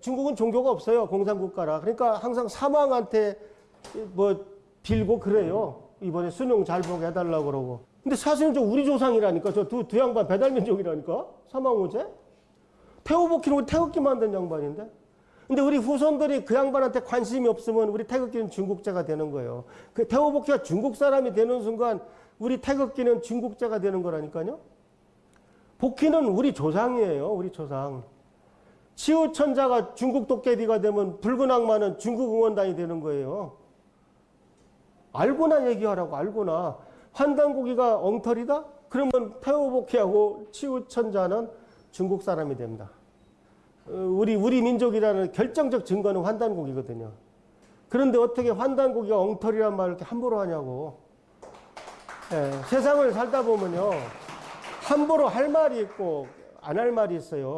중국은 종교가 없어요. 공산국가라. 그러니까 항상 사망한테 뭐 빌고 그래요. 이번에 수능 잘 보게 해달라고 그러고. 근데 사실은 저 우리 조상이라니까. 저 두 두 양반 배달민족이라니까. 사망호제. 우리 태극기 만든 양반인데. 근데 우리 후손들이 그 양반한테 관심이 없으면 우리 태극기는 중국자가 되는 거예요. 그 태호복희가 중국 사람이 되는 순간 우리 태극기는 중국자가 되는 거라니까요. 복희는 우리 조상이에요. 우리 조상. 치우천자가 중국 도깨비가 되면 붉은 악마는 중국 응원단이 되는 거예요. 알고나 얘기하라고 알고나. 환단고기가 엉터리다? 그러면 태호복희하고 치우천자는 중국 사람이 됩니다. 어, 우리 우리 민족이라는 결정적 증거는 환단고기거든요. 그런데 어떻게 환단고기가 엉터리란 말을 이렇게 함부로 하냐고. 예, 세상을 살다 보면요. 함부로 할 말이 있고 안 할 말이 있어요.